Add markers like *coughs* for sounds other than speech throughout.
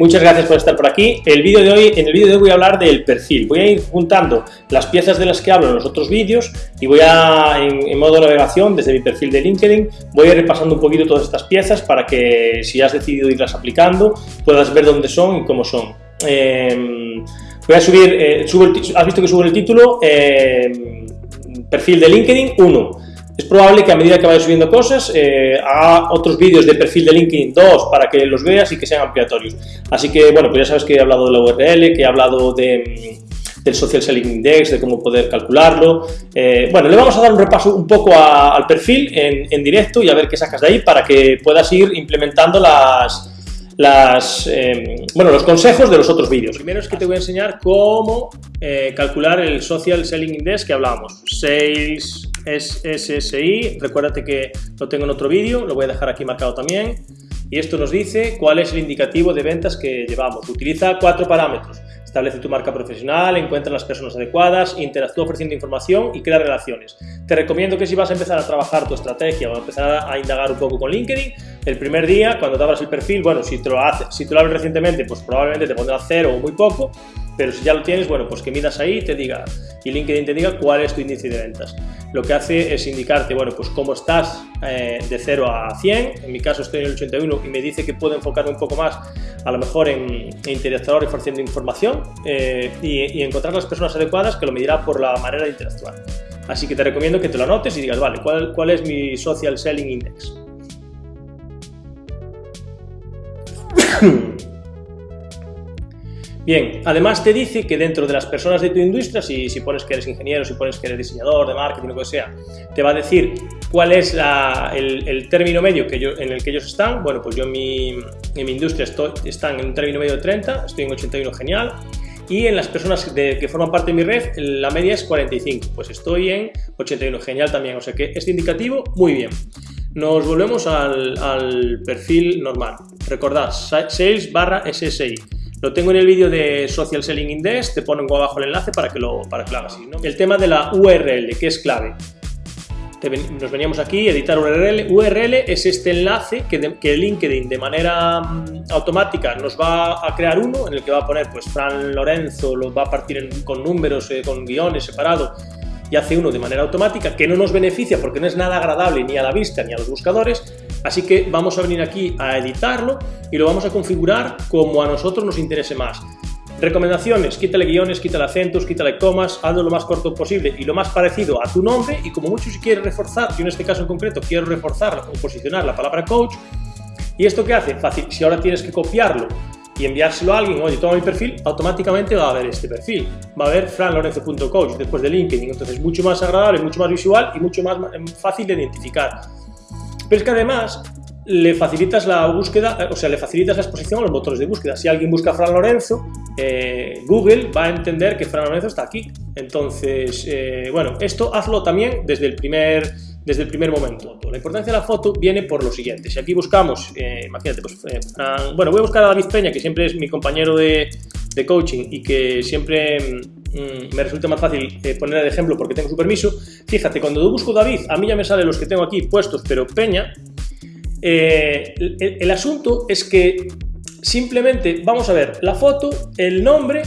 Muchas gracias por estar por aquí. El vídeo de hoy, en el vídeo de hoy voy a hablar del perfil. Voy a ir juntando las piezas de las que hablo en los otros vídeos y voy a, en, modo navegación, desde mi perfil de LinkedIn, voy a ir repasando un poquito todas estas piezas para que si has decidido irlas aplicando, puedas ver dónde son y cómo son. Em, voy a subir, eh, has visto que subo el título, em, perfil de LinkedIn 1 es probable que a medida que vaya subiendo cosas eh, haga otros vídeos de perfil de LinkedIn 2 para que los veas y que sean ampliatorios. Así que, bueno, pues ya sabes que he hablado de la URL, que he hablado mm, del Social Selling Index, de cómo poder calcularlo. Eh, bueno, le vamos a dar un repaso un poco al perfil en, directo y a ver qué sacas de ahí para que puedas ir implementando las, em, bueno, los consejos de los otros vídeos. Primero es que te voy a enseñar cómo eh, calcular el Social Selling Index que hablábamos. Sales SSI, recuérdate que lo tengo en otro vídeo, lo voy a dejar aquí marcado también. Y esto nos dice cuál es el indicativo de ventas que llevamos. Utiliza cuatro parámetros. Establece tu marca profesional, encuentra las personas adecuadas, interactúa ofreciendo información y crea relaciones. Te recomiendo que si vas a empezar a trabajar tu estrategia o a empezar a indagar un poco con LinkedIn, el primer día, cuando te abras el perfil, bueno, si te lo, haces, si te lo abres recientemente, pues probablemente te pondrá cero o muy poco, pero si ya lo tienes, bueno, pues que midas ahí y te diga, y LinkedIn te diga cuál es tu índice de ventas. Lo que hace es indicarte, bueno, pues cómo estás eh, de 0 a 100, en mi caso estoy en el 81 y me dice que puedo enfocarme un poco más, a lo mejor en, en interactuar y ofreciendo información eh, y, encontrar las personas adecuadas que lo medirá por la manera de interactuar. Así que te recomiendo que te lo anotes y digas, vale, ¿cuál, cuál es mi Social Selling Index? *coughs* Bien, además te dice que dentro de las personas de tu industria, si, pones que eres ingeniero, si pones que eres diseñador de marketing, lo que sea, te va a decir cuál es el, término medio que en el que ellos están. Bueno, pues yo en mi, industria estoy, están en un término medio de 30, estoy en 81, genial. Y en las personas que forman parte de mi red, la media es 45, pues estoy en 81, genial también. O sea que este indicativo, muy bien. Nos volvemos al, perfil normal. Recordad, sales barra SSI. Lo tengo en el vídeo de Social Selling Index, te pongo abajo el enlace para que lo, para que hagas. El tema de la URL, que es clave. Nos veníamos aquí, editar URL. URL es este enlace que, que LinkedIn de manera mm, automática nos va a crear uno en el que va a poner pues Fran Lorenzo, lo va a partir con números, eh, con guiones separados y hace uno de manera automática que no nos beneficia porque no es nada agradable ni a la vista ni a los buscadores, así que vamos a venir aquí a editarlo y lo vamos a configurar como a nosotros nos interese más. Recomendaciones, quítale guiones, quítale acentos, quítale comas, hazlo lo más corto posible y lo más parecido a tu nombre y como mucho si quieres reforzar, yo en este caso en concreto quiero reforzar o posicionar la palabra coach, ¿y esto qué hace? Fácil, si ahora tienes que copiarlo y enviárselo a alguien, oye, toma mi perfil, automáticamente va a ver este perfil. Va a ver franlorenzo.coach después de LinkedIn. Entonces, mucho más agradable, mucho más visual y mucho más fácil de identificar. Pero es que además le facilitas la búsqueda, o sea, le facilitas la exposición a los motores de búsqueda. Si alguien busca Fran Lorenzo, eh, Google va a entender que Fran Lorenzo está aquí. Entonces, eh, bueno, esto hazlo también desde el primer desde el primer momento. La importancia de la foto viene por lo siguiente. Si aquí buscamos, eh, imagínate, pues, bueno, voy a buscar a David Peña, que siempre es mi compañero de, de coaching y que siempre mm, me resulta más fácil eh, poner de ejemplo porque tengo su permiso. Fíjate, cuando busco David, a mí ya me salen los que tengo aquí puestos, pero Peña, el, el asunto es que simplemente vamos a ver la foto, el nombre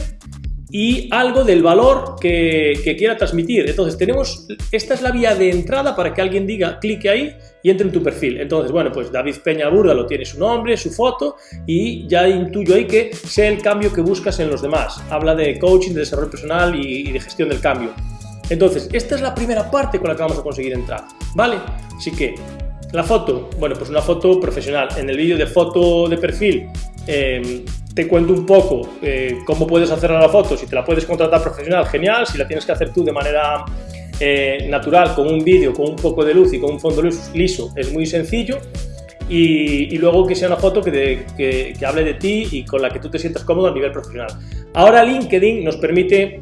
y algo del valor que, quiera transmitir. Entonces, tenemos, esta es la vía de entrada para que alguien diga, clique ahí y entre en tu perfil. Entonces, bueno, pues David Peña Burda lo tiene su nombre, su foto y ya intuyo ahí que sé el cambio que buscas en los demás. Habla de coaching, de desarrollo personal y, de gestión del cambio. Entonces, esta es la primera parte con la que vamos a conseguir entrar, ¿vale? Así que, la foto, bueno, pues una foto profesional. En el vídeo de foto de perfil, eh, te cuento un poco eh, cómo puedes hacer la foto, si te la puedes contratar profesional, genial, si la tienes que hacer tú de manera eh, natural, con un vídeo, con un poco de luz y con un fondo liso, es muy sencillo. Y, luego que sea una foto que, que, hable de ti y con la que tú te sientas cómodo a nivel profesional. Ahora LinkedIn nos permite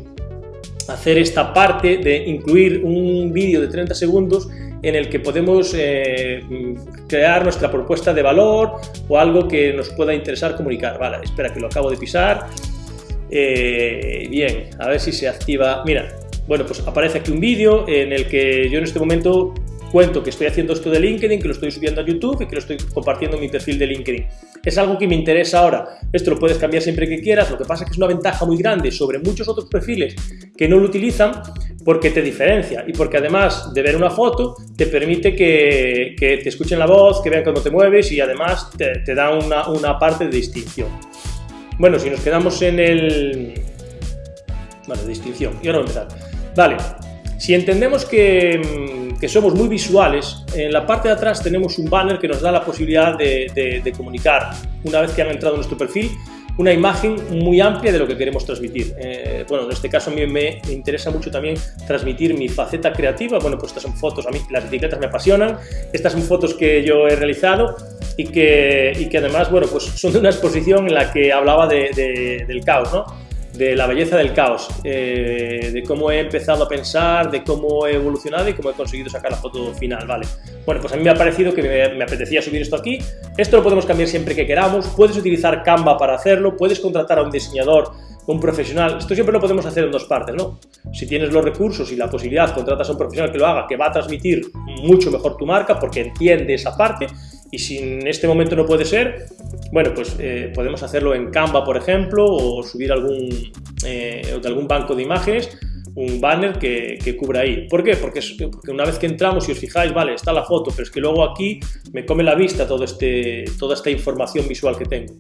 hacer esta parte de incluir un vídeo de 30 segundos en el que podemos eh, crear nuestra propuesta de valor o algo que nos pueda interesar comunicar. Vale, espera que lo acabo de pisar. Eh, bien, a ver si se activa. Mira, bueno, pues aparece aquí un vídeo en el que yo en este momento cuento que estoy haciendo esto de LinkedIn, que lo estoy subiendo a YouTube y que lo estoy compartiendo en mi perfil de LinkedIn. Es algo que me interesa ahora. Esto lo puedes cambiar siempre que quieras, lo que pasa es que es una ventaja muy grande sobre muchos otros perfiles que no lo utilizan porque te diferencia y porque además de ver una foto te permite que, te escuchen la voz, que vean cómo te mueves y además te, da una, parte de distinción. Bueno, si nos quedamos en el... Vale, distinción. Y ahora vamos a empezar. Vale, si entendemos mm, que, somos muy visuales, en la parte de atrás tenemos un banner que nos da la posibilidad de, comunicar, una vez que han entrado en nuestro perfil, una imagen muy amplia de lo que queremos transmitir. Eh, bueno, en este caso a mí me interesa mucho también transmitir mi faceta creativa. Bueno, pues estas son fotos, a mí las etiquetas me apasionan. Estas son fotos que yo he realizado y que, y que además, bueno, pues son de una exposición en la que hablaba del caos, ¿no? De la belleza del caos, eh, de cómo he empezado a pensar, de cómo he evolucionado y cómo he conseguido sacar la foto final, ¿vale? Bueno, pues a mí me ha parecido que me, apetecía subir esto aquí. Esto lo podemos cambiar siempre que queramos. Puedes utilizar Canva para hacerlo, puedes contratar a un diseñador, un profesional. Esto siempre lo podemos hacer en dos partes, ¿no? Si tienes los recursos y la posibilidad, contratas a un profesional que lo haga, que va a transmitir mucho mejor tu marca porque entiende esa parte y si en este momento no puede ser, bueno, pues eh, podemos hacerlo en Canva, por ejemplo, o subir algún, eh, de algún banco de imágenes, un banner que, que cubra ahí. ¿Por qué? Porque, una vez que entramos, si os fijáis, vale, está la foto, pero es que luego aquí me come la vista todo este, toda esta información visual que tengo.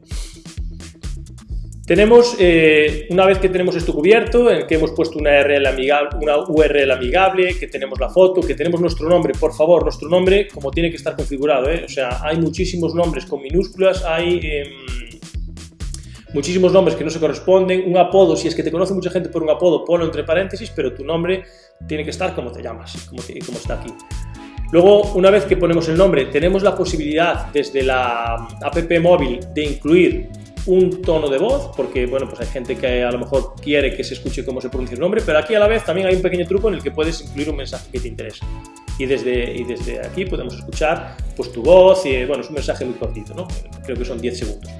Tenemos, eh, una vez que tenemos esto cubierto, en que hemos puesto una URL, amigable, una URL amigable, que tenemos la foto, que tenemos nuestro nombre, por favor, nuestro nombre como tiene que estar configurado, ¿eh? o sea, hay muchísimos nombres con minúsculas, hay em, muchísimos nombres que no se corresponden, un apodo, si es que te conoce mucha gente por un apodo, ponlo entre paréntesis, pero tu nombre tiene que estar como te llamas, como, como está aquí. Luego, una vez que ponemos el nombre, tenemos la posibilidad desde la app móvil de incluir un tono de voz, porque bueno, pues hay gente que a lo mejor quiere que se escuche cómo se pronuncia el nombre, pero aquí a la vez también hay un pequeño truco en el que puedes incluir un mensaje que te interesa. Y desde, y desde aquí podemos escuchar pues, tu voz, y bueno, es un mensaje muy cortito, ¿no? creo que son 10 segundos.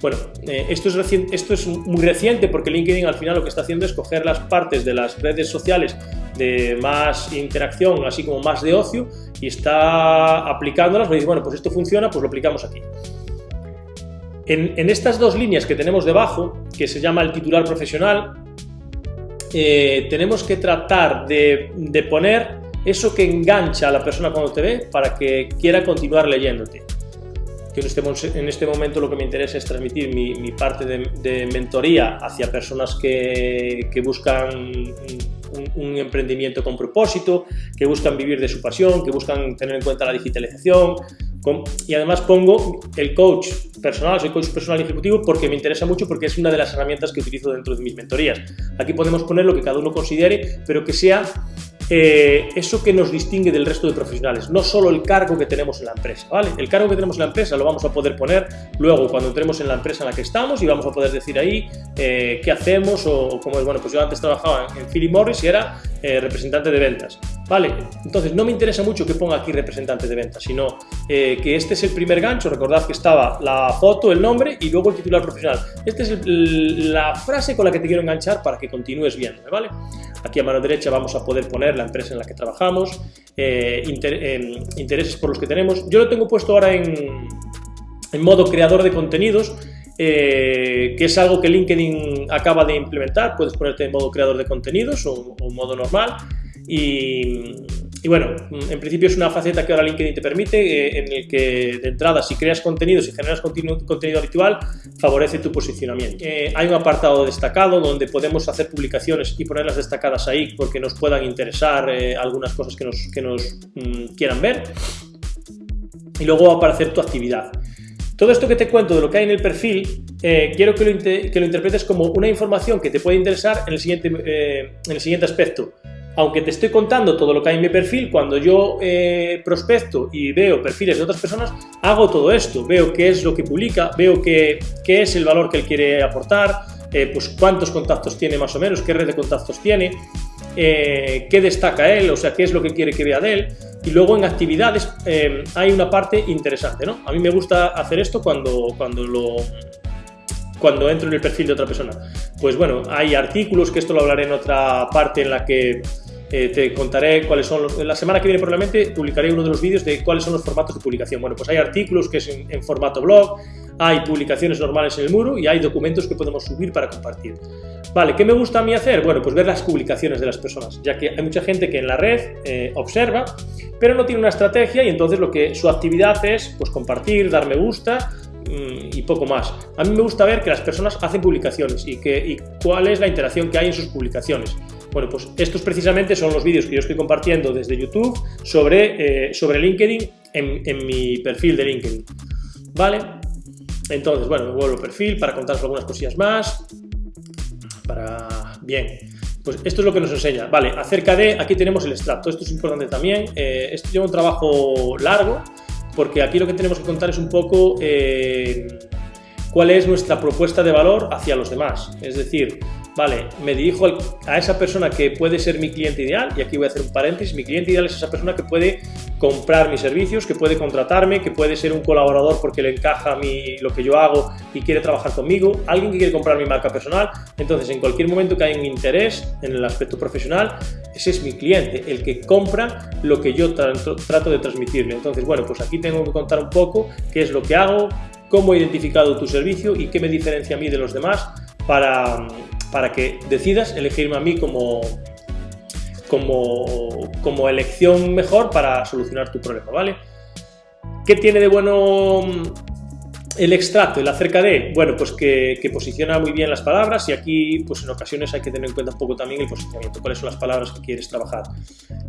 Bueno, eh, esto, es esto es muy reciente porque LinkedIn al final lo que está haciendo es coger las partes de las redes sociales de más interacción, así como más de ocio, y está aplicándolas, dice, bueno, pues esto funciona, pues lo aplicamos aquí. En, estas dos líneas que tenemos debajo, que se llama el titular profesional, eh, tenemos que tratar de, poner eso que engancha a la persona cuando te ve para que quiera continuar leyéndote. en este, en este momento lo que me interesa es transmitir mi, parte de, mentoría hacia personas que, buscan un, emprendimiento con propósito, que buscan vivir de su pasión, que buscan tener en cuenta la digitalización, y además pongo el coach personal, soy coach personal ejecutivo porque me interesa mucho porque es una de las herramientas que utilizo dentro de mis mentorías. Aquí podemos poner lo que cada uno considere, pero que sea eh, eso que nos distingue del resto de profesionales, no solo el cargo que tenemos en la empresa, ¿vale? El cargo que tenemos en la empresa lo vamos a poder poner luego cuando entremos en la empresa en la que estamos y vamos a poder decir ahí eh, qué hacemos o, cómo es. Bueno, pues yo antes trabajaba en, Philip Morris y era eh, representante de ventas, ¿vale? Entonces no me interesa mucho que ponga aquí representante de ventas, sino que este es el primer gancho, recordad que estaba la foto, el nombre y luego el titular profesional. Esta es la frase con la que te quiero enganchar para que continúes viéndome, ¿vale? Aquí a mano derecha vamos a poder poner la empresa en la que trabajamos, eh, em, intereses por los que tenemos. Yo lo tengo puesto ahora en, modo creador de contenidos, eh, que es algo que LinkedIn acaba de implementar. Puedes ponerte en modo creador de contenidos o, modo normal. Y, y bueno, en principio es una faceta que ahora LinkedIn te permite, eh, en el que de entrada si creas contenido, si generas contenido, habitual, favorece tu posicionamiento. Eh, hay un apartado destacado donde podemos hacer publicaciones y ponerlas destacadas ahí porque nos puedan interesar algunas cosas que nos, que nos mm, quieran ver. Y luego va a aparecer tu actividad. Todo esto que te cuento de lo que hay en el perfil, quiero que lo, que lo, interpretes como una información que te puede interesar en el siguiente, en el siguiente aspecto. Aunque te estoy contando todo lo que hay en mi perfil, cuando yo eh, prospecto y veo perfiles de otras personas, hago todo esto, veo qué es lo que publica, veo qué, qué es el valor que él quiere aportar, eh, pues cuántos contactos tiene más o menos, qué red de contactos tiene, eh, qué destaca él, o sea, qué es lo que quiere que vea de él. Y luego en actividades hay una parte interesante, ¿no? A mí me gusta hacer esto cuando, cuando lo cuando entro en el perfil de otra persona. Pues bueno, hay artículos, que esto lo hablaré en otra parte en la que eh, te contaré cuáles son los... La semana que viene probablemente publicaré uno de los vídeos de cuáles son los formatos de publicación. Bueno, pues hay artículos que es en, formato blog, hay publicaciones normales en el muro y hay documentos que podemos subir para compartir. Vale, ¿qué me gusta a mí hacer? Bueno, pues ver las publicaciones de las personas, ya que hay mucha gente que en la red eh, observa, pero no tiene una estrategia y entonces lo que su actividad es pues compartir, dar me gusta mm, y poco más. A mí me gusta ver que las personas hacen publicaciones y, que, y cuál es la interacción que hay en sus publicaciones. Bueno, pues estos precisamente son los vídeos que yo estoy compartiendo desde YouTube sobre, eh, sobre LinkedIn en, mi perfil de LinkedIn. ¿Vale? Entonces, bueno, me vuelvo al perfil para contaros algunas cosillas más. Para... Bien. Pues esto es lo que nos enseña. Vale, acerca de... Aquí tenemos el extracto. Esto es importante también. Eh, esto lleva un trabajo largo porque aquí lo que tenemos que contar es un poco... Eh, cuál es nuestra propuesta de valor hacia los demás. Es decir, vale, me dirijo a esa persona que puede ser mi cliente ideal, y aquí voy a hacer un paréntesis, mi cliente ideal es esa persona que puede comprar mis servicios, que puede contratarme, que puede ser un colaborador porque le encaja mi, lo que yo hago y quiere trabajar conmigo, alguien que quiere comprar mi marca personal, entonces en cualquier momento que haya un interés en el aspecto profesional, ese es mi cliente, el que compra lo que yo trato de transmitirle. Entonces, bueno, pues aquí tengo que contar un poco qué es lo que hago, cómo he identificado tu servicio y qué me diferencia a mí de los demás para, para que decidas elegirme a mí como, como, como elección mejor para solucionar tu problema, ¿vale? ¿Qué tiene de bueno el extracto, el acerca de, bueno, pues que, posiciona muy bien las palabras y aquí, pues en ocasiones hay que tener en cuenta un poco también el posicionamiento, cuáles son las palabras que quieres trabajar.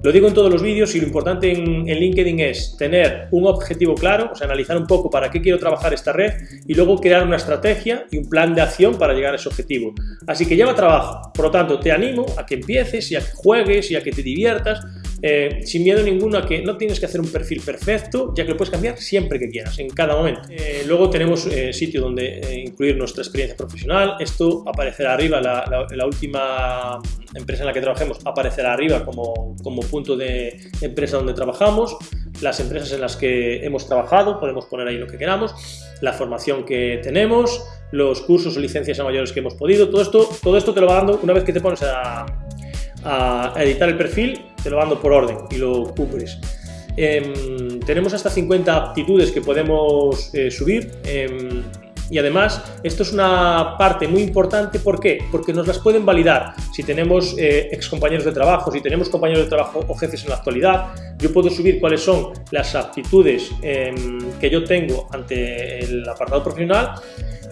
Lo digo en todos los vídeos y lo importante en, en, LinkedIn es tener un objetivo claro, o sea, analizar un poco para qué quiero trabajar esta red y luego crear una estrategia y un plan de acción para llegar a ese objetivo. Así que lleva trabajo, por lo tanto, te animo a que empieces y a que juegues y a que te diviertas eh, sin miedo ninguno a que no tienes que hacer un perfil perfecto, ya que lo puedes cambiar siempre que quieras, en cada momento. Eh, luego tenemos eh, sitio donde incluir nuestra experiencia profesional. Esto aparecerá arriba, la, última empresa en la que trabajemos aparecerá arriba como, como punto de empresa donde trabajamos. Las empresas en las que hemos trabajado, podemos poner ahí lo que queramos, la formación que tenemos, los cursos o licencias a mayores que hemos podido, todo esto, todo esto te lo va dando una vez que te pones a, a editar el perfil, te lo mando por orden y lo cubres. Em, tenemos hasta 50 aptitudes que podemos eh, subir em, y además esto es una parte muy importante, ¿por qué? Porque nos las pueden validar. Si tenemos eh, ex compañeros de trabajo, si tenemos compañeros de trabajo o jefes en la actualidad, yo puedo subir cuáles son las aptitudes em, que yo tengo ante el apartado profesional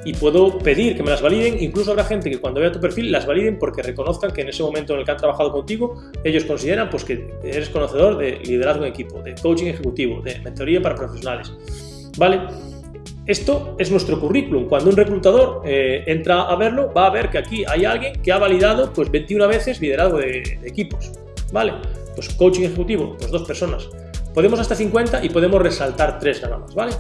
y puedo pedir que me las validen. Incluso habrá gente que cuando vea tu perfil las validen porque reconozcan que en ese momento en el que han trabajado contigo, ellos consideran pues, que eres conocedor de liderazgo en equipo, de coaching ejecutivo, de mentoría para profesionales. ¿Vale? Esto es nuestro currículum. Cuando un reclutador eh, entra a verlo, va a ver que aquí hay alguien que ha validado pues 21 veces liderazgo de, equipos. ¿Vale? Pues coaching ejecutivo, pues dos personas. Podemos hasta 50 y podemos resaltar tres nada más, ¿vale?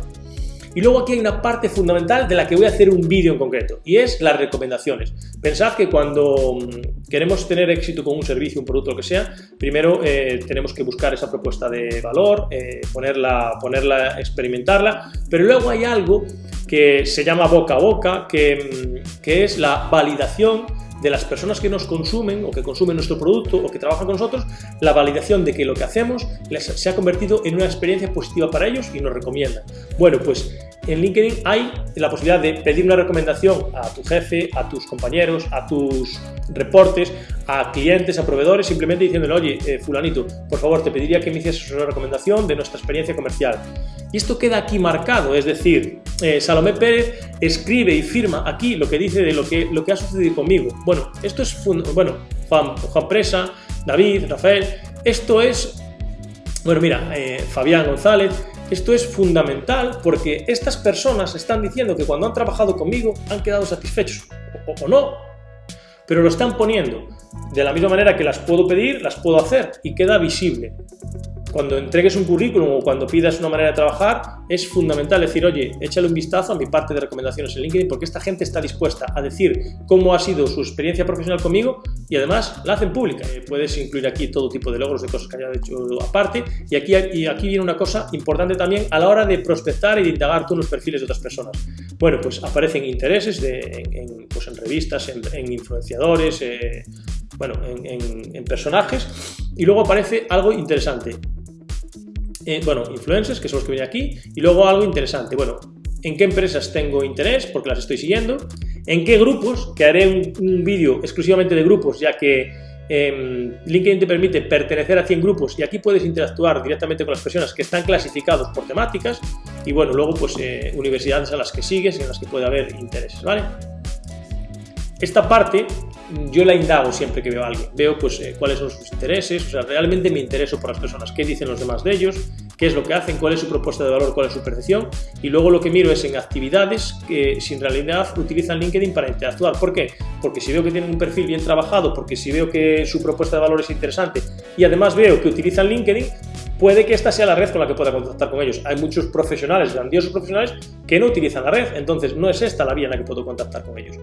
Y luego aquí hay una parte fundamental de la que voy a hacer un vídeo en concreto y es las recomendaciones. Pensad que cuando mm, queremos tener éxito con un servicio, un producto, lo que sea, primero eh, tenemos que buscar esa propuesta de valor, eh, ponerla, ponerla, experimentarla, pero luego hay algo que se llama boca a boca, que, mm, que es la validación de las personas que nos consumen o que consumen nuestro producto o que trabajan con nosotros, la validación de que lo que hacemos se ha convertido en una experiencia positiva para ellos y nos recomiendan. Bueno, pues en LinkedIn hay la posibilidad de pedir una recomendación a tu jefe, a tus compañeros, a tus reportes, a clientes, a proveedores, simplemente diciéndole, oye, eh, fulanito, por favor, te pediría que me hicieses una recomendación de nuestra experiencia comercial. Y esto queda aquí marcado, es decir, eh, Salomé Pérez escribe y firma aquí lo que dice de lo que, lo que ha sucedido conmigo. Bueno, esto es, bueno, Juan, Juan Presa, David, Rafael, esto es, bueno, mira, eh, Fabián González, esto es fundamental porque estas personas están diciendo que cuando han trabajado conmigo han quedado satisfechos, o, o no, pero lo están poniendo. De la misma manera que las puedo pedir, las puedo hacer y queda visible cuando entregues un currículum o cuando pidas una manera de trabajar, es fundamental decir, oye, échale un vistazo a mi parte de recomendaciones en LinkedIn porque esta gente está dispuesta a decir cómo ha sido su experiencia profesional conmigo y además la hacen pública. Eh, puedes incluir aquí todo tipo de logros de cosas que haya hecho aparte y aquí, y aquí viene una cosa importante también a la hora de prospectar y de indagar tú en los perfiles de otras personas. Bueno, pues aparecen intereses en, pues en revistas, en, influenciadores, eh, bueno, en, personajes y luego aparece algo interesante. Eh, bueno, influencers, que son los que vienen aquí, y luego algo interesante. Bueno, en qué empresas tengo interés, porque las estoy siguiendo, en qué grupos, que haré un, vídeo exclusivamente de grupos, ya que em, LinkedIn te permite pertenecer a 100 grupos y aquí puedes interactuar directamente con las personas que están clasificados por temáticas y bueno, luego pues eh, universidades a las que sigues y en las que puede haber intereses, ¿vale? Esta parte yo la indago siempre que veo a alguien, veo pues eh, cuáles son sus intereses, o sea, realmente me intereso por las personas, qué dicen los demás de ellos, qué es lo que hacen, cuál es su propuesta de valor, cuál es su percepción, y luego lo que miro es en actividades que si en realidad utilizan LinkedIn para interactuar. ¿Por qué? Porque si veo que tienen un perfil bien trabajado, porque si veo que su propuesta de valor es interesante y además veo que utilizan LinkedIn, puede que esta sea la red con la que pueda contactar con ellos. Hay muchos profesionales, grandiosos profesionales, que no utilizan la red, entonces no es esta la vía en la que puedo contactar con ellos.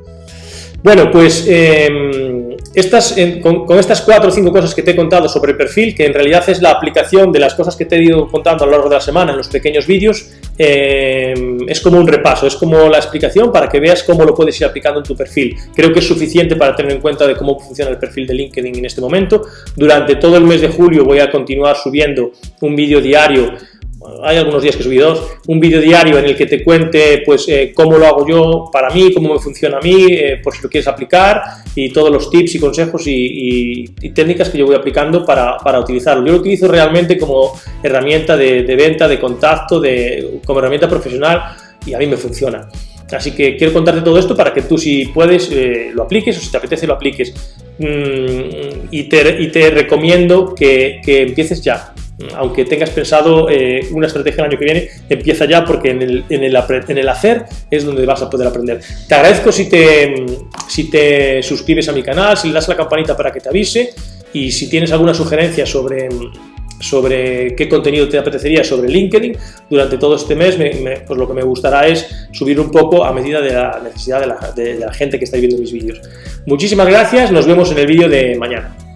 Bueno, pues em, estas, con, estas cuatro o cinco cosas que te he contado sobre el perfil, que en realidad es la aplicación de las cosas que te he ido contando a lo largo de la semana en los pequeños vídeos, em, es como un repaso, es como la explicación para que veas cómo lo puedes ir aplicando en tu perfil. Creo que es suficiente para tener en cuenta de cómo funciona el perfil de LinkedIn en este momento. Durante todo el mes de julio voy a continuar subiendo un vídeo diario hay algunos días que subí dos, un vídeo diario en el que te cuente pues eh, cómo lo hago yo para mí, cómo me funciona a mí, eh, por si lo quieres aplicar y todos los tips y consejos y, técnicas que yo voy aplicando para, para, utilizarlo. Yo lo utilizo realmente como herramienta de, venta, de contacto, de, como herramienta profesional y a mí me funciona. Así que quiero contarte todo esto para que tú si puedes eh, lo apliques o si te apetece lo apliques. Mm, y, te, y, te, recomiendo que, que empieces ya aunque tengas pensado eh, una estrategia el año que viene, empieza ya porque en el, hacer es donde vas a poder aprender. Te agradezco si te, si te suscribes a mi canal, si le das a la campanita para que te avise y si tienes alguna sugerencia sobre, qué contenido te apetecería sobre LinkedIn durante todo este mes, pues lo que me gustará es subir un poco a medida de la necesidad de la gente que está viendo mis vídeos. Muchísimas gracias, nos vemos en el vídeo de mañana.